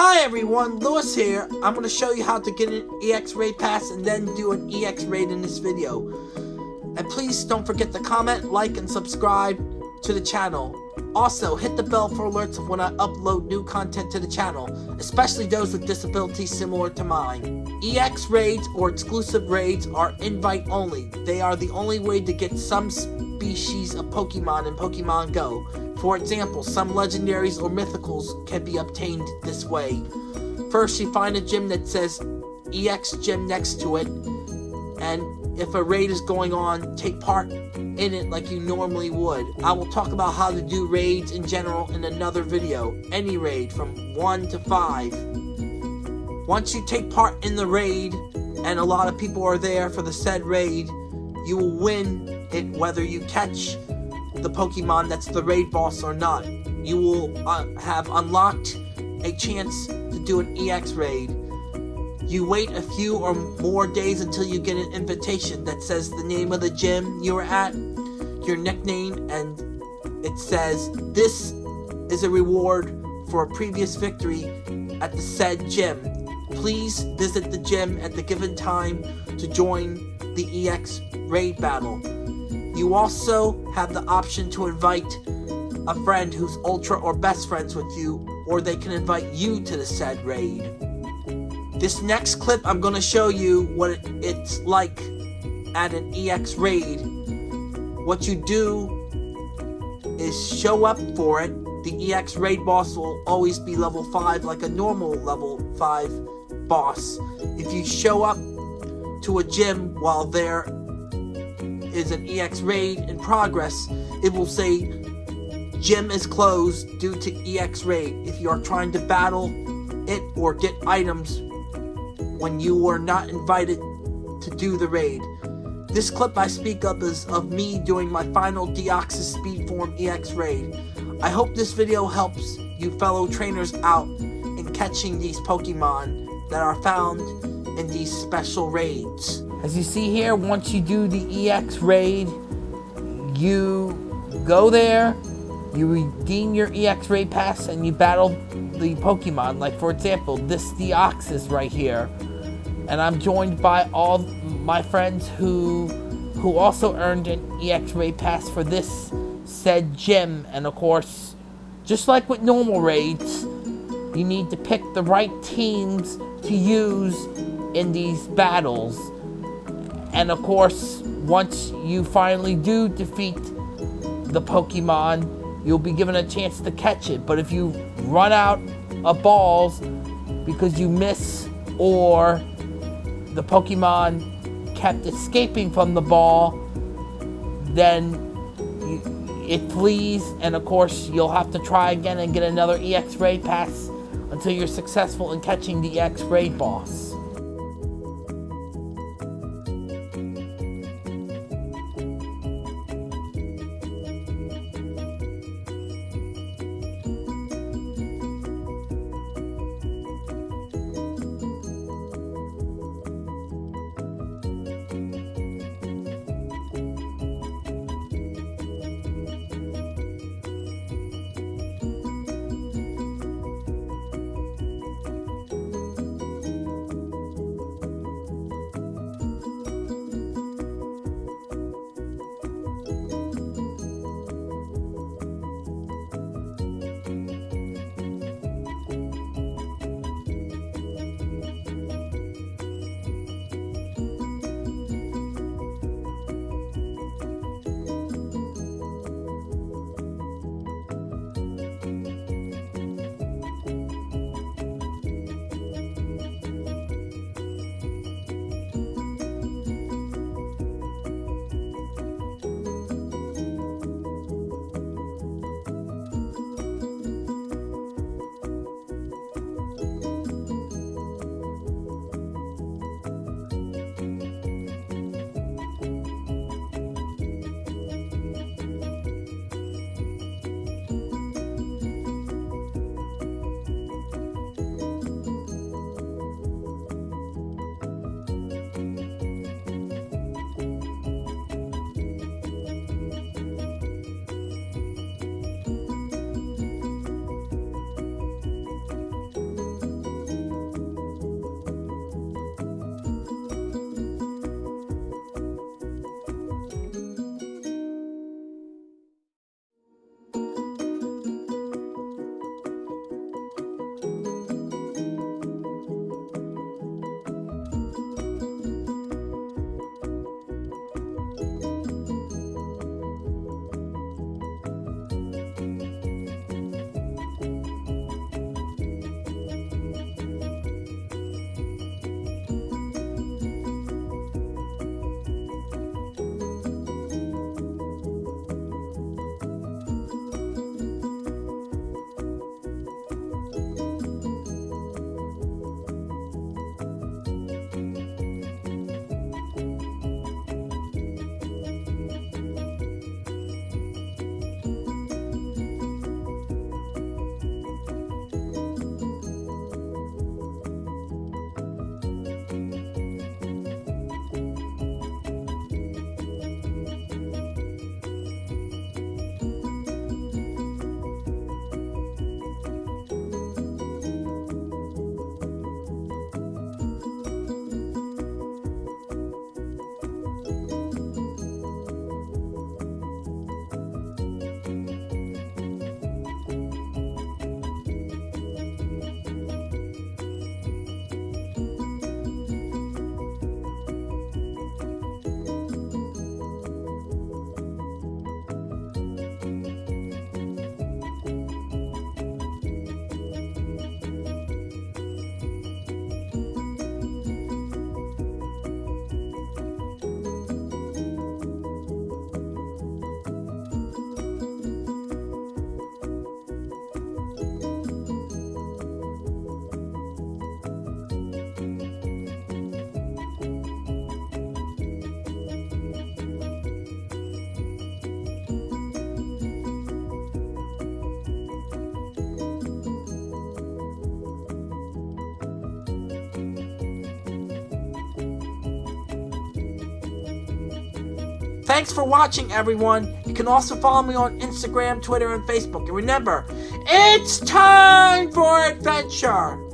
Hi everyone, Lewis here. I'm going to show you how to get an EX raid pass and then do an EX raid in this video. And please don't forget to comment, like, and subscribe to the channel. Also, hit the bell for alerts of when I upload new content to the channel, especially those with disabilities similar to mine. EX raids or exclusive raids are invite only. They are the only way to get some species of Pokemon in Pokemon Go. For example, some legendaries or mythicals can be obtained this way. First, you find a gym that says EX gym next to it, and if a raid is going on, take part in it like you normally would. I will talk about how to do raids in general in another video. Any raid from 1 to 5. Once you take part in the raid, and a lot of people are there for the said raid, you will win it whether you catch the Pokemon that's the raid boss or not. You will uh, have unlocked a chance to do an EX raid. You wait a few or more days until you get an invitation that says the name of the gym you are at, your nickname, and it says, This is a reward for a previous victory at the said gym. Please visit the gym at the given time to join the EX raid battle. You also have the option to invite a friend who's ultra or best friends with you, or they can invite you to the said raid. This next clip, I'm going to show you what it's like at an EX raid. What you do is show up for it. The EX raid boss will always be level 5 like a normal level 5 boss. If you show up to a gym while there is an EX raid in progress, it will say gym is closed due to EX raid. If you are trying to battle it or get items when you were not invited to do the raid. This clip I speak of is of me doing my final Deoxys Speed Form EX raid. I hope this video helps you fellow trainers out in catching these Pokemon that are found in these special raids. As you see here, once you do the EX raid, you go there, you redeem your EX raid pass, and you battle the Pokemon. Like, for example, this Deoxys right here. And I'm joined by all my friends who who also earned an EX raid pass for this said gym. And of course, just like with normal raids, you need to pick the right teams to use in these battles. And of course, once you finally do defeat the Pokemon, you'll be given a chance to catch it. But if you run out of balls because you miss or the Pokemon kept escaping from the ball, then it flees, and of course, you'll have to try again and get another EX Raid Pass until you're successful in catching the EX Raid boss. Thanks for watching, everyone. You can also follow me on Instagram, Twitter, and Facebook. And remember, it's time for adventure!